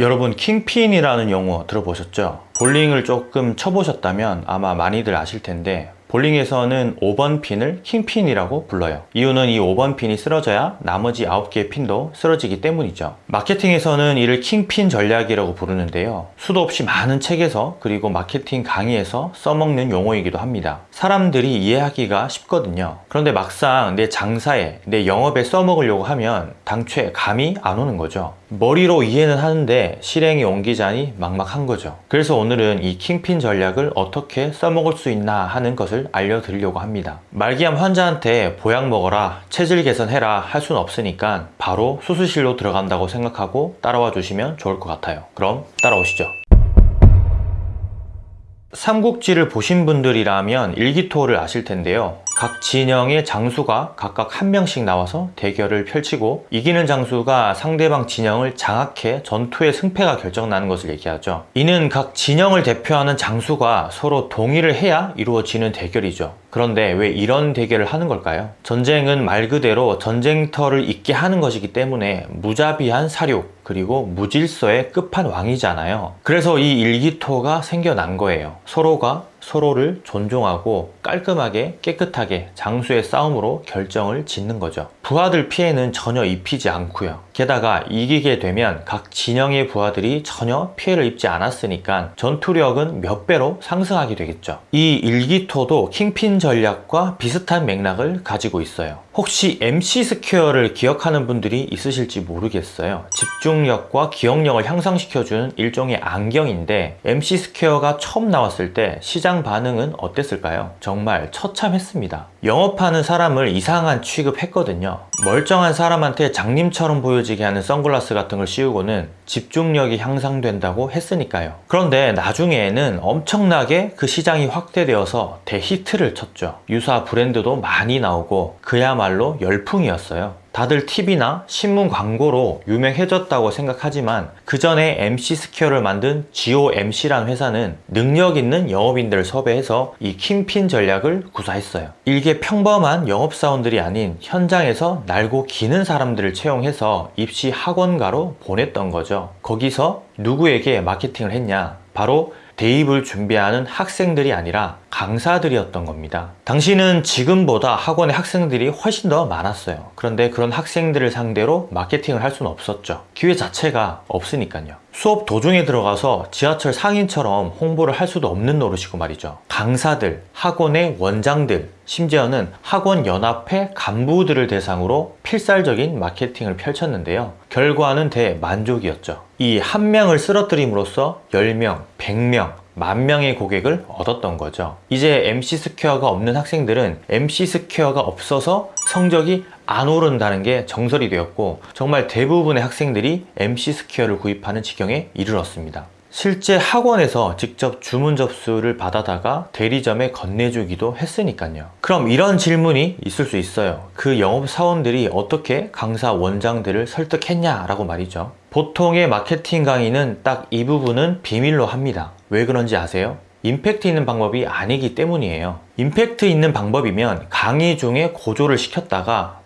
여러분 킹핀이라는 용어 들어보셨죠? 볼링을 조금 쳐보셨다면 아마 많이들 아실 텐데 볼링에서는 5번 핀을 킹핀이라고 불러요. 이유는 이 5번 핀이 쓰러져야 나머지 9개의 핀도 쓰러지기 때문이죠. 마케팅에서는 이를 킹핀 전략이라고 부르는데요. 수도 없이 많은 책에서 그리고 마케팅 강의에서 써먹는 용어이기도 합니다. 사람들이 이해하기가 쉽거든요. 그런데 막상 내 장사에 내 영업에 써먹으려고 하면 당초에 감이 안 오는 거죠. 머리로 이해는 하는데 실행에 옮기자니 막막한 거죠. 그래서 오늘은 이 킹핀 전략을 어떻게 써먹을 수 있나 하는 것을 알려드리려고 합니다. 말기암 환자한테 보약 먹어라 체질 개선해라 할 수는 없으니까 바로 수술실로 들어간다고 생각하고 따라와 주시면 좋을 것 같아요. 그럼 따라오시죠. 삼국지를 보신 분들이라면 일기토를 아실 텐데요 각 진영의 장수가 각각 한 명씩 나와서 대결을 펼치고 이기는 장수가 상대방 진영을 장악해 전투의 승패가 결정나는 것을 얘기하죠. 이는 각 진영을 대표하는 장수가 서로 동의를 해야 이루어지는 대결이죠. 그런데 왜 이런 대결을 하는 걸까요? 전쟁은 말 그대로 전쟁터를 있게 하는 것이기 때문에 무자비한 사륙 그리고 무질서의 끝판왕이잖아요. 그래서 이 일기토가 생겨난 거예요. 서로가 서로를 존중하고 깔끔하게 깨끗하게 장수의 싸움으로 결정을 짓는 거죠. 부하들 피해는 전혀 입히지 않고요 게다가 이기게 되면 각 진영의 부하들이 전혀 피해를 입지 않았으니까 전투력은 몇 배로 상승하게 되겠죠. 이 일기토도 킹핀 전략과 비슷한 맥락을 가지고 있어요. 혹시 MC 스퀘어를 기억하는 분들이 있으실지 모르겠어요. 집중력과 기억력을 향상시켜주는 일종의 안경인데 MC 스퀘어가 처음 나왔을 때 시장 반응은 어땠을까요? 정말 처참했습니다. 영업하는 사람을 이상한 취급했거든요. 멀쩡한 사람한테 장님처럼 보여지 게 하는 선글라스 같은 걸 씌우고는 집중력이 향상된다고 했으니까요. 그런데 나중에는 엄청나게 그 시장이 확대되어서 대히트를 쳤죠. 유사 브랜드도 많이 나오고 그야말로 열풍이었어요 다들 TV나 신문 광고로 유명해졌다고 생각하지만 그 전에 MC 스퀘어를 만든 GOMC라는 회사는 능력 있는 영업인들을 섭외해서 이 킹핀 전략을 구사했어요. 일개 평범한 영업사원들이 아닌 현장에서 날고 기는 사람들을 채용해서 입시 학원가로 보냈던 거죠. 거기서 누구에게 마케팅을 했냐? 바로 대입을 준비하는 학생들이 아니라 강사들이었던 겁니다. 당시는 지금보다 학원의 학생들이 훨씬 더 많았어요. 그런데 그런 학생들을 상대로 마케팅을 할 수는 없었죠. 기회 자체가 없으니까요. 수업 도중에 들어가서 지하철 상인처럼 홍보를 할 수도 없는 노릇이고 말이죠. 강사들, 학원의 원장들, 심지어는 학원 연합회 간부들을 대상으로 필살적인 마케팅을 펼쳤는데요. 결과는 대만족이었죠. 이 한 명을 쓰러뜨림으로써 10명, 100명, 만 명의 고객을 얻었던 거죠. 이제 MC 스퀘어가 없는 학생들은 MC 스퀘어가 없어서 성적이 안 오른다는 게 정설이 되었고 정말 대부분의 학생들이 MC 스퀘어를 구입하는 지경에 이르렀습니다 실제 학원에서 직접 주문 접수를 받아다가 대리점에 건네주기도 했으니까요. 그럼 이런 질문이 있을 수 있어요. 그 영업사원들이 어떻게 강사 원장들을 설득했냐 라고 말이죠. 보통의 마케팅 강의는 딱 이 부분은 비밀로 합니다. 왜 그런지 아세요? 임팩트 있는 방법이 아니기 때문이에요. 임팩트 있는 방법이면 강의 중에 고조를 시켰다가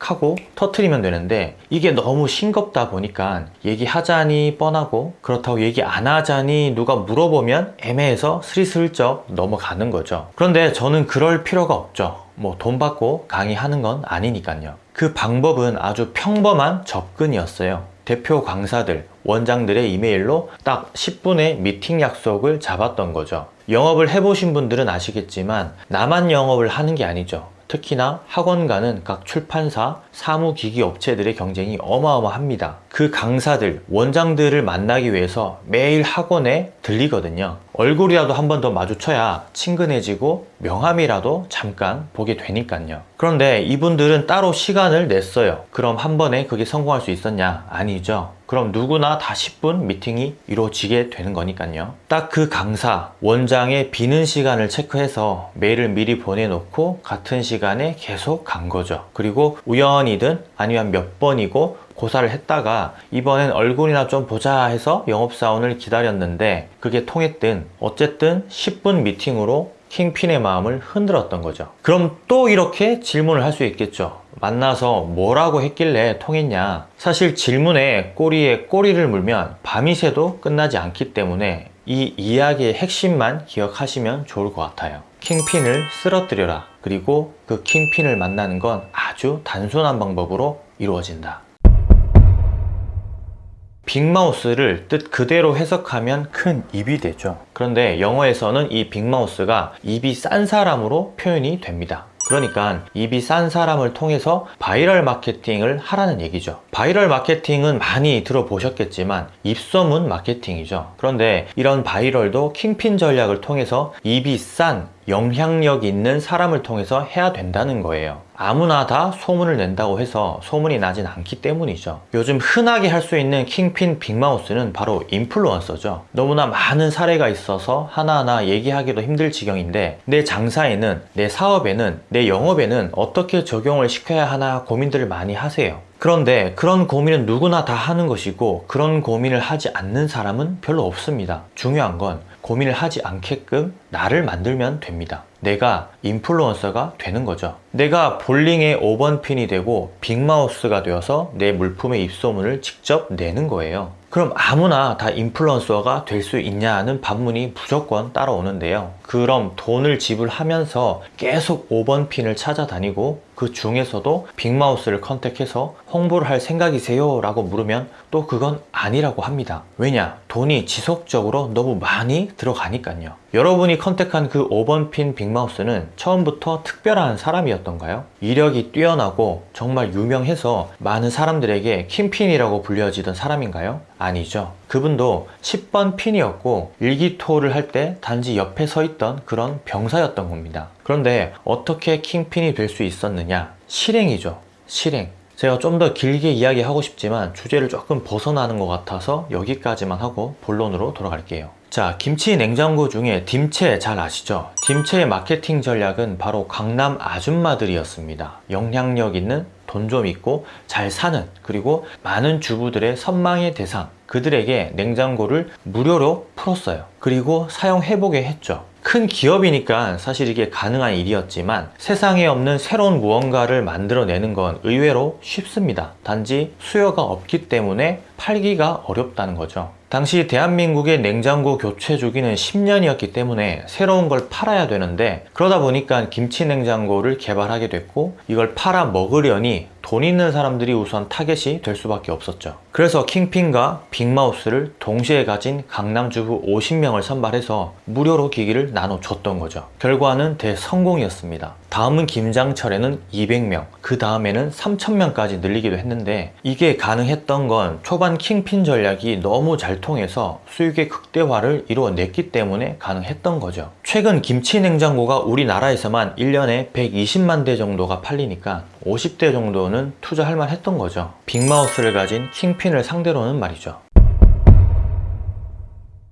하고 터트리면 되는데 이게 너무 싱겁다 보니까 얘기하자니 뻔하고 그렇다고 얘기 안 하자니 누가 물어보면 애매해서 스리슬쩍 넘어가는 거죠. 그런데 저는 그럴 필요가 없죠. 뭐 돈 받고 강의하는 건 아니니까요. 그 방법은 아주 평범한 접근이었어요. 대표 강사들, 원장들의 이메일로 딱 10분의 미팅 약속을 잡았던 거죠. 영업을 해보신 분들은 아시겠지만 나만 영업을 하는 게 아니죠 특히나 학원가는 각 출판사, 사무기기 업체들의 경쟁이 어마어마합니다. 그 강사들, 원장들을 만나기 위해서 매일 학원에 들리거든요. 얼굴이라도 한 번 더 마주쳐야 친근해지고 명함이라도 잠깐 보게 되니까요. 그런데 이분들은 따로 시간을 냈어요. 그럼 한 번에 그게 성공할 수 있었냐? 아니죠. 그럼 누구나 다 10분 미팅이 이루어지게 되는 거니까요. 딱 그 강사, 원장의 비는 시간을 체크해서 메일을 미리 보내놓고 같은 시간에 계속 간 거죠. 그리고 우연이든 아니면 몇 번이고 고사를 했다가 이번엔 얼굴이나 좀 보자 해서 영업사원을 기다렸는데 그게 통했든 어쨌든 10분 미팅으로 킹핀의 마음을 흔들었던 거죠. 그럼 또 이렇게 질문을 할 수 있겠죠. 만나서 뭐라고 했길래 통했냐. 사실 질문에 꼬리에 꼬리를 물면 밤이 새도 끝나지 않기 때문에 이 이야기의 핵심만 기억하시면 좋을 것 같아요. 킹핀을 쓰러뜨려라. 그리고 그 킹핀을 만나는 건 아주 단순한 방법으로 이루어진다 big mouth를 뜻 그대로 해석하면 큰 입이 되죠. 그런데 영어에서는 이 big mouth가 입이 싼 사람으로 표현이 됩니다. 그러니까 입이 싼 사람을 통해서 바이럴 마케팅을 하라는 얘기죠. 바이럴 마케팅은 많이 들어보셨겠지만 입소문 마케팅이죠. 그런데 이런 viral도 킹핀 전략을 통해서 입이 싼 영향력 있는 사람을 통해서 해야 된다는 거예요. 아무나 다 소문을 낸다고 해서 소문이 나진 않기 때문이죠. 요즘 흔하게 할 수 있는 킹핀 big mouth는 바로 influencer죠. 너무나 많은 사례가 있어서 하나하나 얘기하기도 힘들 지경인데 내 장사에는 내 사업에는 내 영업에는 어떻게 적용을 시켜야 하나 고민들을 많이 하세요. 그런데 그런 고민은 누구나 다 하는 것이고 그런 고민을 하지 않는 사람은 별로 없습니다. 중요한 건 고민을 하지 않게끔 나를 만들면 됩니다. 내가 인플루언서가 되는 거죠. 내가 볼링의 5번 핀이 되고 빅마우스가 되어서 내 물품의 입소문을 직접 내는 거예요. 그럼 아무나 다 인플루언서가 될 수 있냐는 반문이 무조건 따라오는데요. 그럼 돈을 지불하면서 계속 5번 핀을 찾아다니고 그 중에서도 빅마우스를 컨택해서 홍보를 할 생각이세요? 라고 물으면 또 그건 아니라고 합니다 왜냐? 돈이 지속적으로 너무 많이 들어가니까요 여러분이 컨택한 그 5번 핀 빅마우스는 처음부터 특별한 사람이었던가요? 이력이 뛰어나고 정말 유명해서 많은 사람들에게 킹핀이라고 불려지던 사람인가요? 아니죠 그분도 10번 핀이었고 일기토를 할 때 단지 옆에 서 있던 그런 병사였던 겁니다. 그런데 어떻게 킹핀이 될 수 있었느냐? 실행이죠. 실행. 제가 좀 더 길게 이야기하고 싶지만 주제를 조금 벗어나는 것 같아서 여기까지만 하고 본론으로 돌아갈게요 자 김치 냉장고 중에 딤체 잘 아시죠? 딤체의 마케팅 전략은 바로 강남 아줌마들이었습니다. 영향력 있는 돈 좀 있고 잘 사는 그리고 많은 주부들의 선망의 대상. 그들에게 냉장고를 무료로 풀었어요. 그리고 사용해보게 했죠. 큰 기업이니까 사실 이게 가능한 일이었지만 세상에 없는 새로운 무언가를 만들어내는 건 의외로 쉽습니다. 단지 수요가 없기 때문에 팔기가 어렵다는 거죠. 당시 대한민국의 냉장고 교체 주기는 10년이었기 때문에 새로운 걸 팔아야 되는데 그러다 보니까 김치 냉장고를 개발하게 됐고 이걸 팔아 먹으려니 돈 있는 사람들이 우선 타겟이 될 수밖에 없었죠. 그래서 킹핀과 빅마우스를 동시에 가진 강남 주부 50명을 선발해서 무료로 기기를 나눠줬던 거죠. 결과는 대성공이었습니다 다음은 김장철에는 200명 그 다음에는 3000명까지 늘리기도 했는데 이게 가능했던 건 초반 킹핀 전략이 너무 잘 통해서 수익의 극대화를 이루어냈기 때문에 가능했던 거죠. 최근 김치 냉장고가 우리나라에서만 1년에 120만 대 정도가 팔리니까 50대 정도는 투자할 만 했던 거죠. 빅마우스를 가진 킹핀을 상대로는 말이죠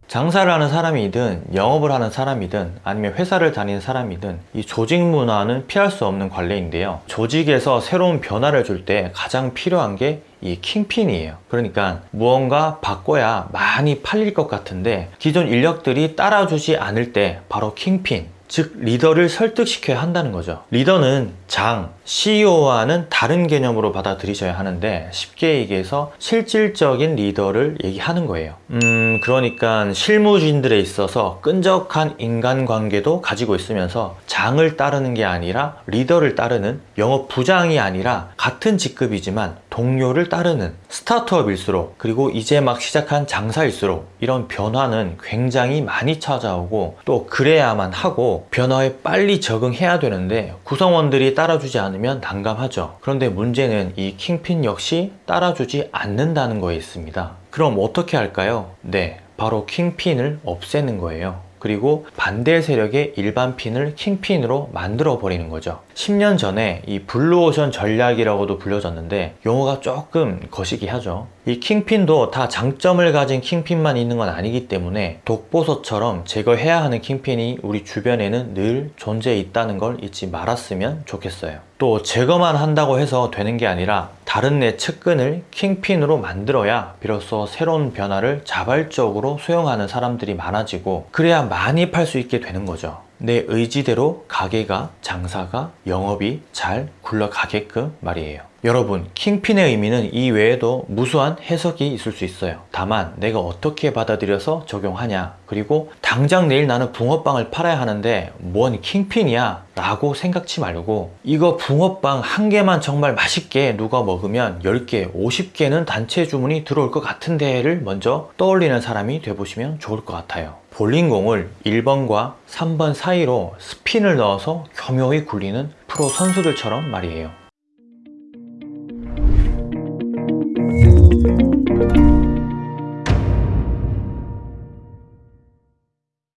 장사를 하는 사람이든 영업을 하는 사람이든 아니면 회사를 다니는 사람이든 이 조직 문화는 피할 수 없는 관례인데요. 조직에서 새로운 변화를 줄 때 가장 필요한 게 이 킹핀이에요. 그러니까 무언가 바꿔야 많이 팔릴 것 같은데 기존 인력들이 따라주지 않을 때 바로 킹핀 즉 리더를 설득시켜야 한다는 거죠. 리더는 장, CEO와는 다른 개념으로 받아들이셔야 하는데 쉽게 얘기해서 실질적인 리더를 얘기하는 거예요. 음 그러니까 실무진들에 있어서 끈적한 인간관계도 가지고 있으면서 장을 따르는 게 아니라 리더를 따르는 영업 부장이 아니라 같은 직급이지만 동료를 따르는 스타트업일수록 그리고 이제 막 시작한 장사일수록 이런 변화는 굉장히 많이 찾아오고 또 그래야만 하고 변화에 빨리 적응해야 되는데 구성원들이 따라주지 않으면 난감하죠. 그런데 문제는 이 킹핀 역시 따라주지 않는다는 거에 있습니다. 그럼 어떻게 할까요? 네 바로 킹핀을 없애는 거예요. 그리고 반대 세력의 일반 핀을 킹핀으로 만들어 버리는 거죠 10년 전에 이 블루오션 전략이라고도 불려졌는데 용어가 조금 거시기 하죠. 이 킹핀도 다 장점을 가진 킹핀만 있는 건 아니기 때문에 독버섯처럼 제거해야 하는 킹핀이 우리 주변에는 늘 존재해 있다는 걸 잊지 말았으면 좋겠어요. 또 제거만 한다고 해서 되는 게 아니라 다른 내 측근을 킹핀으로 만들어야 비로소 새로운 변화를 자발적으로 수용하는 사람들이 많아지고 그래야 많이 팔 수 있게 되는 거죠 내 의지대로 가게가 장사가 영업이 잘 굴러가게끔 말이에요. 여러분, 킹핀의 의미는 이 외에도 무수한 해석이 있을 수 있어요. 다만 내가 어떻게 받아들여서 적용하냐 그리고 당장 내일 나는 붕어빵을 팔아야 하는데 뭔 킹핀이야 라고 생각지 말고 이거 붕어빵 한 개만 정말 맛있게 누가 먹으면 10개, 50개는 단체 주문이 들어올 것 같은 데를 먼저 떠올리는 사람이 돼보시면 좋을 것 같아요. 볼링공을 1번과 3번 사이로 스핀을 넣어서 교묘히 굴리는 프로 선수들처럼 말이에요.